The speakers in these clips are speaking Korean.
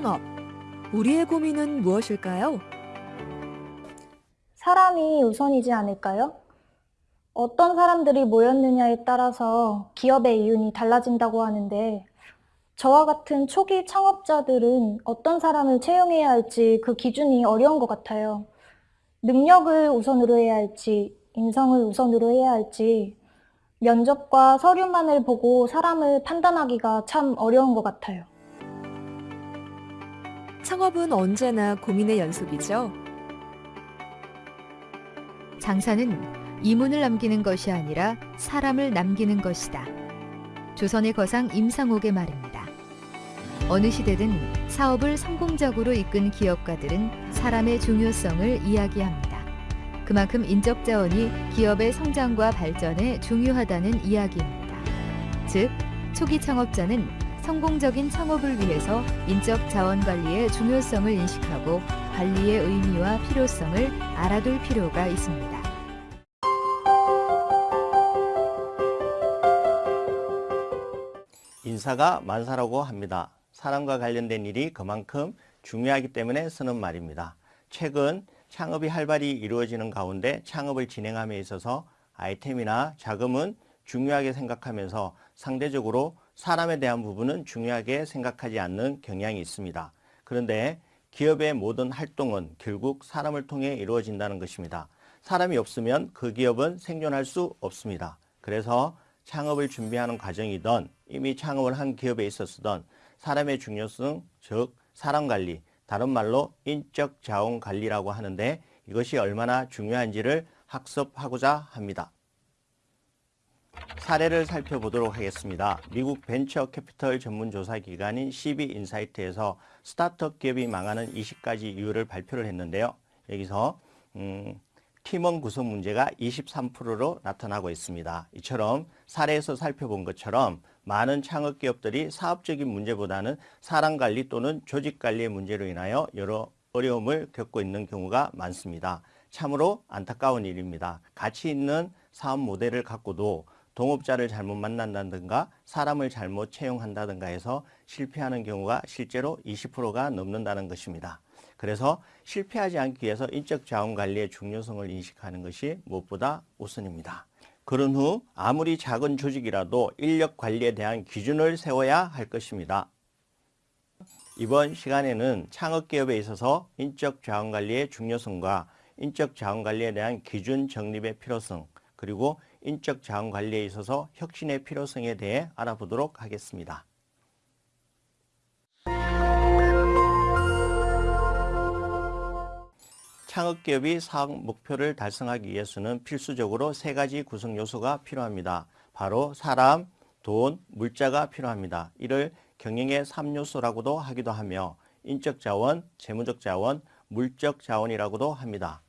창업. 우리의 고민은 무엇일까요? 사람이 우선이지 않을까요? 어떤 사람들이 모였느냐에 따라서 기업의 이윤이 달라진다고 하는데 저와 같은 초기 창업자들은 어떤 사람을 채용해야 할지 그 기준이 어려운 것 같아요. 능력을 우선으로 해야 할지, 인성을 우선으로 해야 할지, 면접과 서류만을 보고 사람을 판단하기가 참 어려운 것 같아요. 창업은 언제나 고민의 연속이죠. 장사는 이문을 남기는 것이 아니라 사람을 남기는 것이다. 조선의 거상 임상옥의 말입니다. 어느 시대든 사업을 성공적으로 이끈 기업가들은 사람의 중요성을 이야기합니다. 그만큼 인적 자원이 기업의 성장과 발전에 중요하다는 이야기입니다. 즉, 초기 창업자는 성공적인 창업을 위해서 인적 자원 관리의 중요성을 인식하고 관리의 의미와 필요성을 알아둘 필요가 있습니다. 인사가 만사라고 합니다. 사람과 관련된 일이 그만큼 중요하기 때문에 쓰는 말입니다. 최근 창업이 활발히 이루어지는 가운데 창업을 진행함에 있어서 아이템이나 자금은 중요하게 생각하면서 상대적으로 사람에 대한 부분은 중요하게 생각하지 않는 경향이 있습니다. 그런데 기업의 모든 활동은 결국 사람을 통해 이루어진다는 것입니다. 사람이 없으면 그 기업은 생존할 수 없습니다. 그래서 창업을 준비하는 과정이든 이미 창업을 한 기업에 있었던 사람의 중요성, 즉 사람 관리, 다른 말로 인적 자원 관리라고 하는데 이것이 얼마나 중요한지를 학습하고자 합니다. 사례를 살펴보도록 하겠습니다. 미국 벤처 캐피털 전문 조사 기관인 CB인사이트에서 스타트업 기업이 망하는 20가지 이유를 발표를 했는데요. 여기서 음, 팀원 구성 문제가 23%로 나타나고 있습니다. 이처럼 사례에서 살펴본 것처럼 많은 창업 기업들이 사업적인 문제보다는 사람 관리 또는 조직 관리의 문제로 인하여 여러 어려움을 겪고 있는 경우가 많습니다. 참으로 안타까운 일입니다. 가치 있는 사업 모델을 갖고도 동업자를 잘못 만난다든가 사람을 잘못 채용한다든가 해서 실패하는 경우가 실제로 20%가 넘는다는 것입니다. 그래서 실패하지 않기 위해서 인적 자원 관리의 중요성을 인식하는 것이 무엇보다 우선입니다. 그런 후 아무리 작은 조직이라도 인력 관리에 대한 기준을 세워야 할 것입니다. 이번 시간에는 창업기업에 있어서 인적 자원 관리의 중요성과 인적 자원 관리에 대한 기준 정립의 필요성 그리고 인적 자원 관리에 있어서 혁신의 필요성에 대해 알아보도록 하겠습니다. 창업기업이 사업 목표를 달성하기 위해서는 필수적으로 세 가지 구성 요소가 필요합니다. 바로 사람, 돈, 물자가 필요합니다. 이를 경영의 3요소라고도 하기도 하며 인적 자원, 재무적 자원, 물적 자원이라고도 합니다.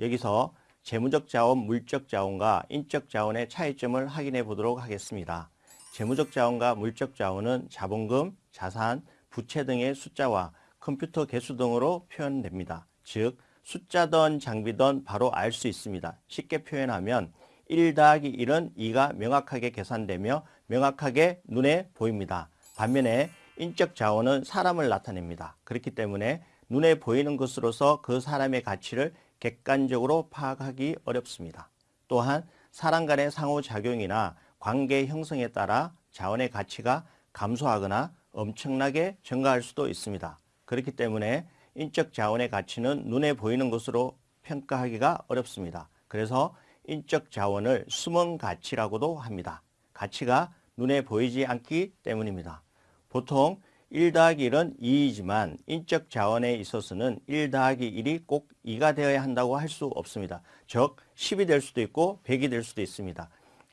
여기서 재무적 자원, 물적 자원과 인적 자원의 차이점을 확인해 보도록 하겠습니다. 재무적 자원과 물적 자원은 자본금, 자산, 부채 등의 숫자와 컴퓨터 개수 등으로 표현됩니다. 즉 숫자든 장비든 바로 알 수 있습니다. 쉽게 표현하면 1 더하기 1은 2가 명확하게 계산되며 명확하게 눈에 보입니다. 반면에 인적 자원은 사람을 나타냅니다. 그렇기 때문에 눈에 보이는 것으로서 그 사람의 가치를 객관적으로 파악하기 어렵습니다. 또한 사람 간의 상호작용이나 관계 형성에 따라 자원의 가치가 감소하거나 엄청나게 증가할 수도 있습니다. 그렇기 때문에 인적 자원의 가치는 눈에 보이는 것으로 평가하기가 어렵습니다. 그래서 인적 자원을 숨은 가치라고도 합니다. 가치가 눈에 보이지 않기 때문입니다. 보통 1 더하기 1은 2이지만 인적 자원에 있어서는 1 더하기 1이 꼭 2가 되어야 한다고 할 수 없습니다. 즉 10이 될 수도 있고 100이 될 수도 있습니다.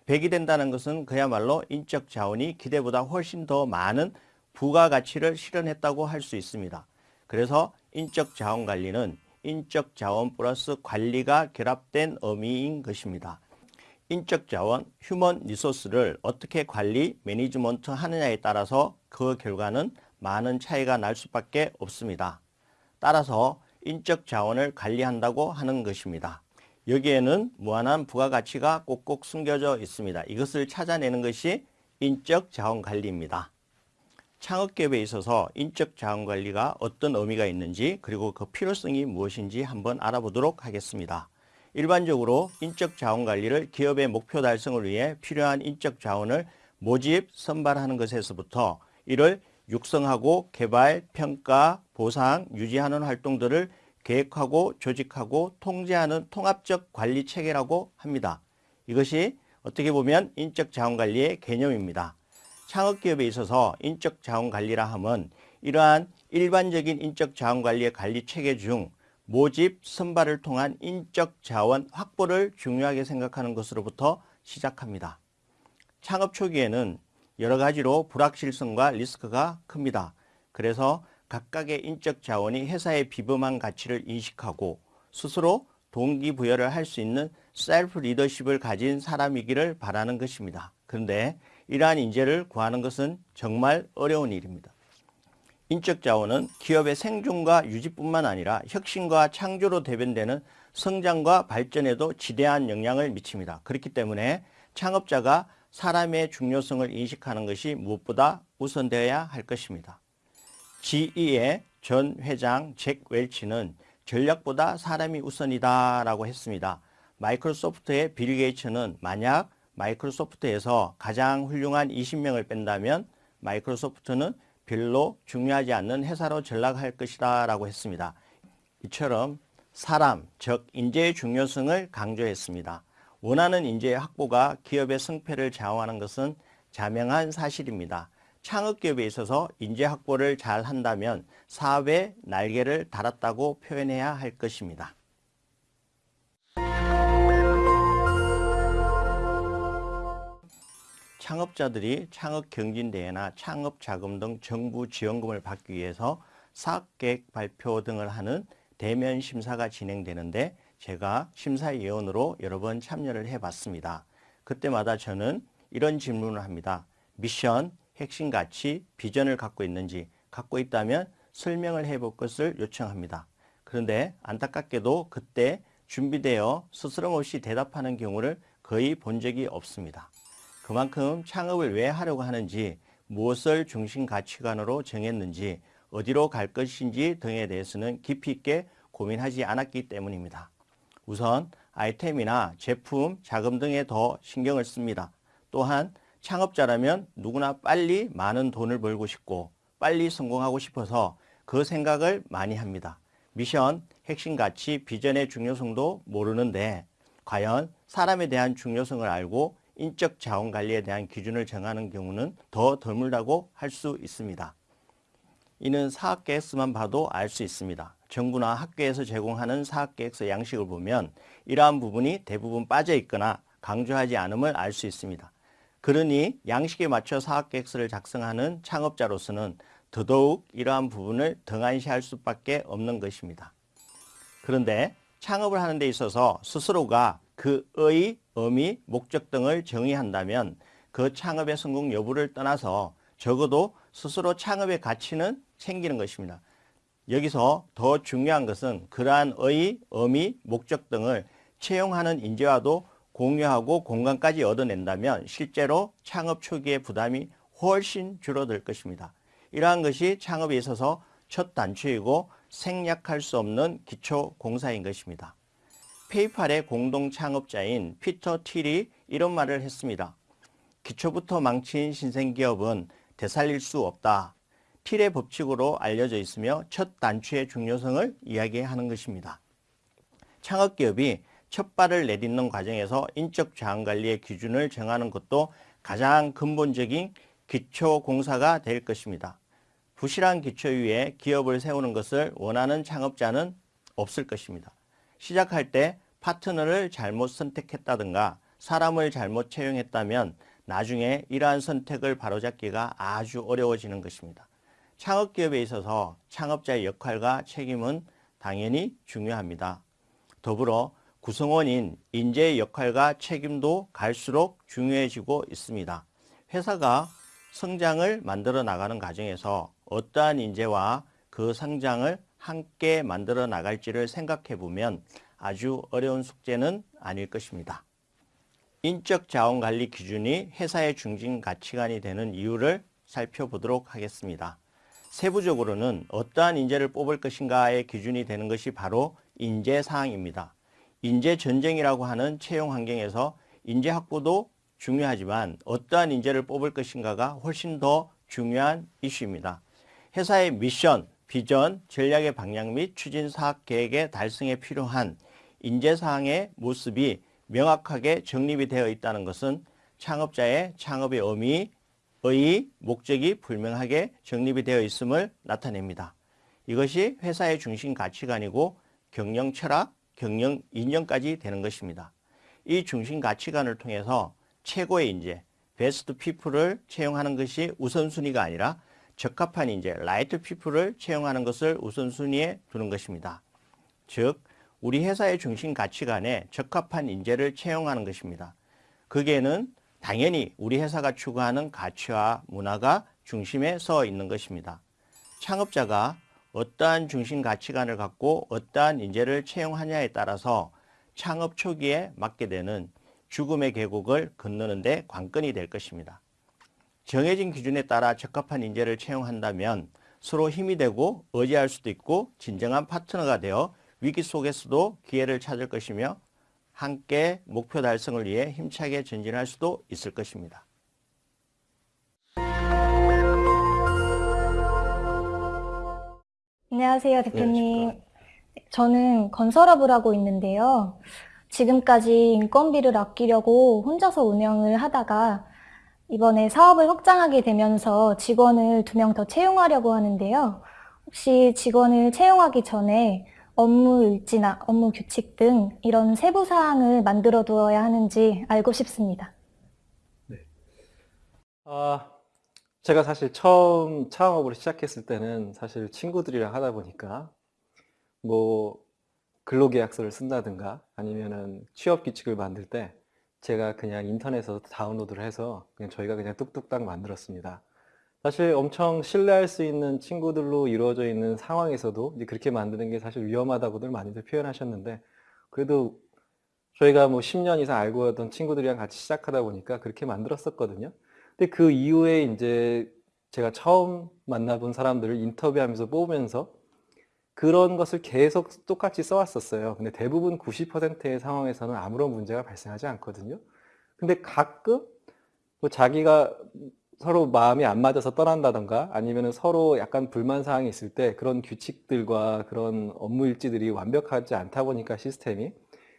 100이 된다는 것은 그야말로 인적 자원이 기대보다 훨씬 더 많은 부가가치를 실현했다고 할 수 있습니다. 그래서 인적 자원 관리는 인적 자원 플러스 관리가 결합된 의미인 것입니다. 인적 자원, human resource를 어떻게 관리, management 하느냐에 따라서 그 결과는 많은 차이가 날 수밖에 없습니다. 따라서 인적 자원을 관리한다고 하는 것입니다. 여기에는 무한한 부가가치가 꼭꼭 숨겨져 있습니다. 이것을 찾아내는 것이 인적 자원 관리입니다. 창업기업에 있어서 인적 자원 관리가 어떤 의미가 있는지 그리고 그 필요성이 무엇인지 한번 알아보도록 하겠습니다. 일반적으로 인적 자원 관리를 기업의 목표 달성을 위해 필요한 인적 자원을 모집, 선발하는 것에서부터 이를 육성하고 개발, 평가, 보상, 유지하는 활동들을 계획하고 조직하고 통제하는 통합적 관리 체계라고 합니다. 이것이 어떻게 보면 인적 자원 관리의 개념입니다. 창업기업에 있어서 인적 자원 관리라 함은 이러한 일반적인 인적 자원 관리의 관리 체계 중 모집, 선발을 통한 인적 자원 확보를 중요하게 생각하는 것으로부터 시작합니다. 창업 초기에는 여러 가지로 불확실성과 리스크가 큽니다. 그래서 각각의 인적 자원이 회사의 비범한 가치를 인식하고 스스로 동기부여를 할 수 있는 self leadership을 가진 사람이기를 바라는 것입니다. 그런데 이러한 인재를 구하는 것은 정말 어려운 일입니다. 인적 자원은 기업의 생존과 유지뿐만 아니라 혁신과 창조로 대변되는 성장과 발전에도 지대한 영향을 미칩니다. 그렇기 때문에 창업자가 사람의 중요성을 인식하는 것이 무엇보다 우선되어야 할 것입니다. GE의 전 회장 잭 웰치는 전략보다 사람이 우선이다 라고 했습니다. 마이크로소프트의 빌 게이츠는 만약 마이크로소프트에서 가장 훌륭한 20명을 뺀다면 마이크로소프트는 별로 중요하지 않는 회사로 전락할 것이다 라고 했습니다. 이처럼 사람, 즉 인재의 중요성을 강조했습니다. 원하는 인재의 확보가 기업의 승패를 좌우하는 것은 자명한 사실입니다. 창업기업에 있어서 인재 확보를 잘 한다면 사업의 날개를 달았다고 표현해야 할 것입니다. 창업자들이 창업 경진대회나 창업 자금 등 정부 지원금을 받기 위해서 사업계획 발표 등을 하는 대면 심사가 진행되는데 제가 심사위원으로 여러 번 참여를 해봤습니다. 그때마다 저는 이런 질문을 합니다. 미션, 핵심 가치, 비전을 갖고 있는지 갖고 있다면 설명을 해볼 것을 요청합니다. 그런데 안타깝게도 그때 준비되어 스스럼 없이 대답하는 경우를 거의 본 적이 없습니다. 그만큼 창업을 왜 하려고 하는지 무엇을 중심 가치관으로 정했는지 어디로 갈 것인지 등에 대해서는 깊이 있게 고민하지 않았기 때문입니다. 우선 아이템이나 제품, 자금 등에 더 신경을 씁니다. 또한 창업자라면 누구나 빨리 많은 돈을 벌고 싶고 빨리 성공하고 싶어서 그 생각을 많이 합니다. 미션, 핵심 가치, 비전의 중요성도 모르는데 과연 사람에 대한 중요성을 알고 인적 자원 관리에 대한 기준을 정하는 경우는 더 드물다고 할 수 있습니다. 이는 사업 계획서만 봐도 알 수 있습니다. 정부나 학교에서 제공하는 사업계획서 양식을 보면 이러한 부분이 대부분 빠져 있거나 강조하지 않음을 알 수 있습니다. 그러니 양식에 맞춰 사업계획서를 작성하는 창업자로서는 더더욱 이러한 부분을 등한시할 수밖에 없는 것입니다. 그런데 창업을 하는 데 있어서 스스로가 그의 의미, 목적 등을 정의한다면 그 창업의 성공 여부를 떠나서 적어도 스스로 창업의 가치는 챙기는 것입니다. 여기서 더 중요한 것은 그러한 의, 의미, 목적 등을 채용하는 인재와도 공유하고 공간까지 얻어낸다면 실제로 창업 초기의 부담이 훨씬 줄어들 것입니다. 이러한 것이 창업에 있어서 첫 단추이고 생략할 수 없는 기초 공사인 것입니다. 페이팔의 공동 창업자인 피터 틸이 이런 말을 했습니다. 기초부터 망친 신생기업은 되살릴 수 없다. 틸의 법칙으로 알려져 있으며 첫 단추의 중요성을 이야기하는 것입니다. 창업기업이 첫 발을 내딛는 과정에서 인적 자원 관리의 기준을 정하는 것도 가장 근본적인 기초 공사가 될 것입니다. 부실한 기초 위에 기업을 세우는 것을 원하는 창업자는 없을 것입니다. 시작할 때 파트너를 잘못 선택했다든가 사람을 잘못 채용했다면 나중에 이러한 선택을 바로잡기가 아주 어려워지는 것입니다. 창업기업에 있어서 창업자의 역할과 책임은 당연히 중요합니다. 더불어 구성원인 인재의 역할과 책임도 갈수록 중요해지고 있습니다. 회사가 성장을 만들어 나가는 과정에서 어떠한 인재와 그 성장을 함께 만들어 나갈지를 생각해 보면 아주 어려운 숙제는 아닐 것입니다. 인적 자원 관리 기준이 회사의 중심 가치관이 되는 이유를 살펴보도록 하겠습니다. 세부적으로는 어떠한 인재를 뽑을 것인가의 기준이 되는 것이 바로 인재 사항입니다. 인재 전쟁이라고 하는 채용 환경에서 인재 확보도 중요하지만 어떠한 인재를 뽑을 것인가가 훨씬 더 중요한 이슈입니다. 회사의 미션, 비전, 전략의 방향 및 추진 사업 계획의 달성에 필요한 인재 사항의 모습이 명확하게 정립이 되어 있다는 것은 창업자의 창업의 의미, 의 목적이 불명하게 정립이 되어 있음을 나타냅니다. 이것이 회사의 중심 가치관이고 경영 철학, 경영 이념까지 되는 것입니다. 이 중심 가치관을 통해서 최고의 인재, best people을 채용하는 것이 우선순위가 아니라 적합한 인재, right people을 채용하는 것을 우선순위에 두는 것입니다. 즉, 우리 회사의 중심 가치관에 적합한 인재를 채용하는 것입니다. 거기에는 당연히 우리 회사가 추구하는 가치와 문화가 중심에 서 있는 것입니다. 창업자가 어떠한 중심 가치관을 갖고 어떠한 인재를 채용하냐에 따라서 창업 초기에 맞게 되는 죽음의 계곡을 건너는 데 관건이 될 것입니다. 정해진 기준에 따라 적합한 인재를 채용한다면 서로 힘이 되고 의지할 수도 있고 진정한 파트너가 되어 위기 속에서도 기회를 찾을 것이며 함께 목표 달성을 위해 힘차게 전진할 수도 있을 것입니다. 안녕하세요, 대표님. 저는 건설업을 하고 있는데요. 지금까지 인건비를 아끼려고 혼자서 운영을 하다가 이번에 사업을 확장하게 되면서 직원을 두 명 더 채용하려고 하는데요. 혹시 직원을 채용하기 전에 업무 일지나 업무 규칙 등 이런 세부 사항을 만들어 두어야 하는지 알고 싶습니다. 아, 제가 사실 처음 창업을 시작했을 때는 사실 친구들이랑 하다 보니까 뭐 근로계약서를 쓴다든가 아니면은 취업 규칙을 만들 때 제가 그냥 인터넷에서 다운로드를 해서 그냥 저희가 그냥 뚝뚝딱 만들었습니다. 사실 엄청 신뢰할 수 있는 친구들로 이루어져 있는 상황에서도 이제 그렇게 만드는 게 사실 위험하다고들 많이들 표현하셨는데 그래도 저희가 뭐 10년 이상 알고 있던 친구들이랑 같이 시작하다 보니까 그렇게 만들었었거든요. 근데 그 이후에 이제 제가 처음 만나본 사람들을 인터뷰하면서 뽑으면서 그런 것을 계속 똑같이 써왔었어요. 근데 대부분 90%의 상황에서는 아무런 문제가 발생하지 않거든요. 근데 가끔 뭐 자기가 서로 마음이 안 맞아서 떠난다던가 아니면 서로 약간 불만 사항이 있을 때 그런 규칙들과 그런 업무 일지들이 완벽하지 않다 보니까 시스템이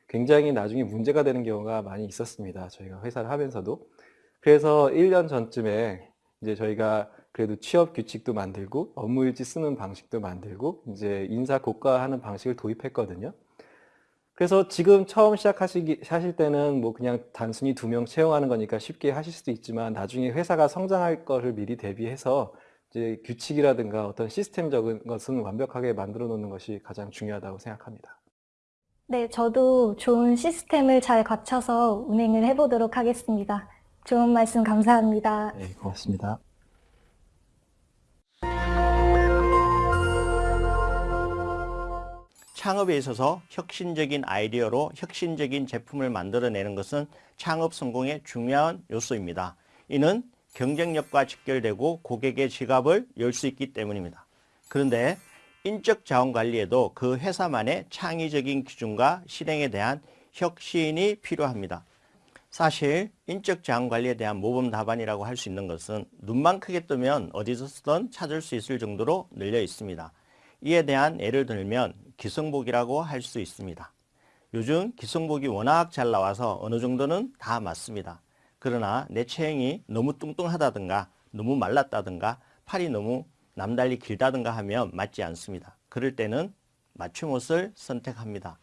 굉장히 나중에 문제가 되는 경우가 많이 있었습니다. 저희가 회사를 하면서도. 그래서 1년 전쯤에 이제 저희가 그래도 취업 규칙도 만들고 업무 일지 쓰는 방식도 만들고 이제 인사 고과하는 방식을 도입했거든요. 그래서 지금 처음 시작하시기 하실 때는 뭐 그냥 단순히 두 명 채용하는 거니까 쉽게 하실 수도 있지만 나중에 회사가 성장할 것을 미리 대비해서 이제 규칙이라든가 어떤 시스템적인 것은 완벽하게 만들어 놓는 것이 가장 중요하다고 생각합니다. 네, 저도 좋은 시스템을 잘 갖춰서 운행을 해보도록 하겠습니다. 좋은 말씀 감사합니다. 네, 고맙습니다. 창업에 있어서 혁신적인 아이디어로 혁신적인 제품을 만들어내는 것은 창업 성공의 중요한 요소입니다. 이는 경쟁력과 직결되고 고객의 지갑을 열 수 있기 때문입니다. 그런데 인적 자원 관리에도 그 회사만의 창의적인 기준과 실행에 대한 혁신이 필요합니다. 사실 인적 자원 관리에 대한 모범 답안이라고 할 수 있는 것은 눈만 크게 뜨면 어디서든 찾을 수 있을 정도로 늘려 있습니다. 이에 대한 예를 들면 기성복이라고 할 수 있습니다. 요즘 기성복이 워낙 잘 나와서 어느 정도는 다 맞습니다. 그러나 내 체형이 너무 뚱뚱하다든가 너무 말랐다든가 팔이 너무 남달리 길다든가 하면 맞지 않습니다. 그럴 때는 맞춤 옷을 선택합니다.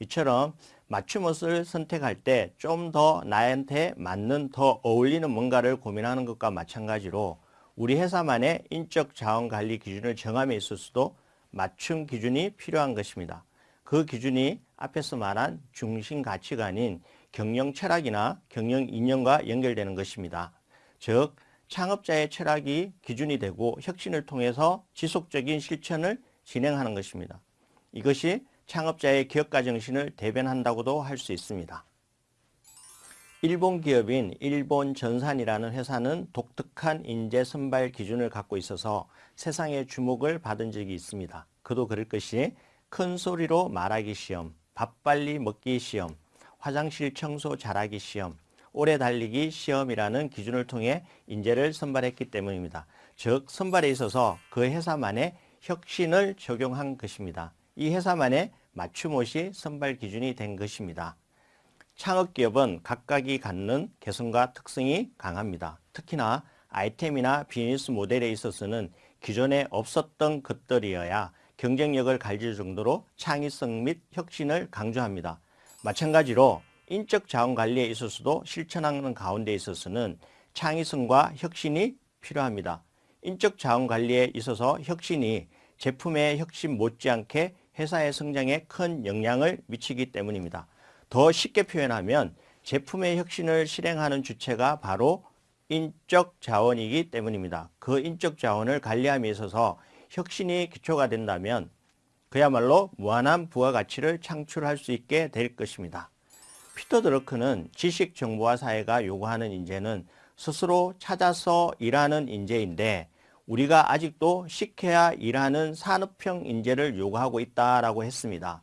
이처럼 맞춤 옷을 선택할 때 좀 더 나한테 맞는 더 어울리는 뭔가를 고민하는 것과 마찬가지로 우리 회사만의 인적 자원 관리 기준을 정함에 있어서도 맞춤 기준이 필요한 것입니다. 그 기준이 앞에서 말한 중심 가치관인 경영 철학이나 경영 이념과 연결되는 것입니다. 즉 창업자의 철학이 기준이 되고 혁신을 통해서 지속적인 실천을 진행하는 것입니다. 이것이 창업자의 기업가 정신을 대변한다고도 할 수 있습니다. 일본 기업인 일본 전산이라는 회사는 독특한 인재 선발 기준을 갖고 있어서 세상의 주목을 받은 적이 있습니다. 그도 그럴 것이 큰 소리로 말하기 시험, 밥 빨리 먹기 시험, 화장실 청소 잘하기 시험, 오래 달리기 시험이라는 기준을 통해 인재를 선발했기 때문입니다. 즉 선발에 있어서 그 회사만의 혁신을 적용한 것입니다. 이 회사만의 맞춤 옷이 선발 기준이 된 것입니다. 창업기업은 각각이 갖는 개성과 특성이 강합니다. 특히나 아이템이나 비즈니스 모델에 있어서는 기존에 없었던 것들이어야 경쟁력을 가질 정도로 창의성 및 혁신을 강조합니다. 마찬가지로 인적 자원 관리에 있어서도 실천하는 가운데 있어서는 창의성과 혁신이 필요합니다. 인적 자원 관리에 있어서 혁신이 제품의 혁신 못지않게 회사의 성장에 큰 영향을 미치기 때문입니다. 더 쉽게 표현하면 제품의 혁신을 실행하는 주체가 바로 인적 자원이기 때문입니다. 그 인적 자원을 관리함에 있어서 혁신이 기초가 된다면 그야말로 무한한 부가가치를 창출할 수 있게 될 것입니다. 피터 드러크는 지식 정보화 사회가 요구하는 인재는 스스로 찾아서 일하는 인재인데 우리가 아직도 시켜야 일하는 산업형 인재를 요구하고 있다라고 했습니다.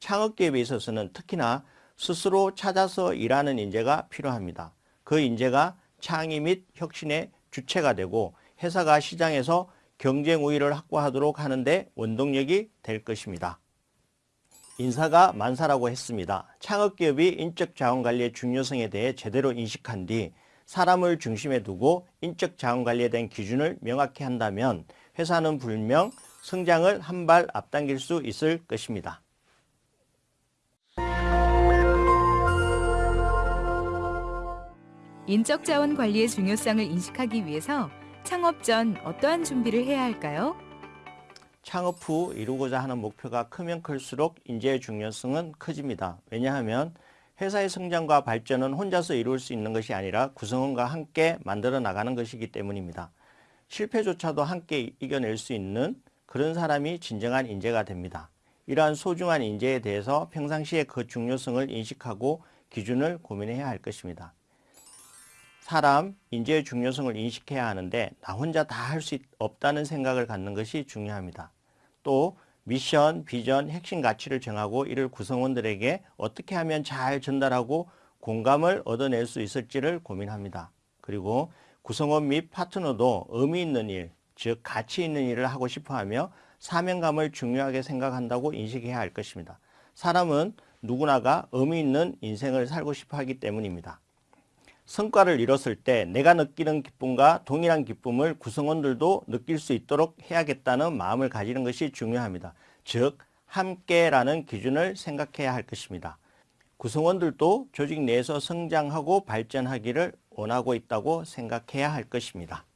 창업기업에 있어서는 특히나 스스로 찾아서 일하는 인재가 필요합니다. 그 인재가 창의 및 혁신의 주체가 되고 회사가 시장에서 경쟁 우위를 확보하도록 하는데 원동력이 될 것입니다. 인사가 만사라고 했습니다. 창업기업이 인적 자원 관리의 중요성에 대해 제대로 인식한 뒤 사람을 중심에 두고 인적 자원 관리에 대한 기준을 명확히 한다면 회사는 불명 성장을 한 발 앞당길 수 있을 것입니다. 인적 자원 관리의 중요성을 인식하기 위해서 창업 전 어떠한 준비를 해야 할까요? 창업 후 이루고자 하는 목표가 크면 클수록 인재의 중요성은 커집니다. 왜냐하면 회사의 성장과 발전은 혼자서 이룰 수 있는 것이 아니라 구성원과 함께 만들어 나가는 것이기 때문입니다. 실패조차도 함께 이겨낼 수 있는 그런 사람이 진정한 인재가 됩니다. 이러한 소중한 인재에 대해서 평상시에 그 중요성을 인식하고 기준을 고민해야 할 것입니다. 사람, 인재의 중요성을 인식해야 하는데 나 혼자 다 할 수 없다는 생각을 갖는 것이 중요합니다. 또 미션, 비전, 핵심 가치를 정하고 이를 구성원들에게 어떻게 하면 잘 전달하고 공감을 얻어낼 수 있을지를 고민합니다. 그리고 구성원 및 파트너도 의미 있는 일, 즉 가치 있는 일을 하고 싶어하며 사명감을 중요하게 생각한다고 인식해야 할 것입니다. 사람은 누구나가 의미 있는 인생을 살고 싶어 하기 때문입니다. 성과를 이뤘을 때 내가 느끼는 기쁨과 동일한 기쁨을 구성원들도 느낄 수 있도록 해야겠다는 마음을 가지는 것이 중요합니다. 즉 함께라는 기준을 생각해야 할 것입니다. 구성원들도 조직 내에서 성장하고 발전하기를 원하고 있다고 생각해야 할 것입니다.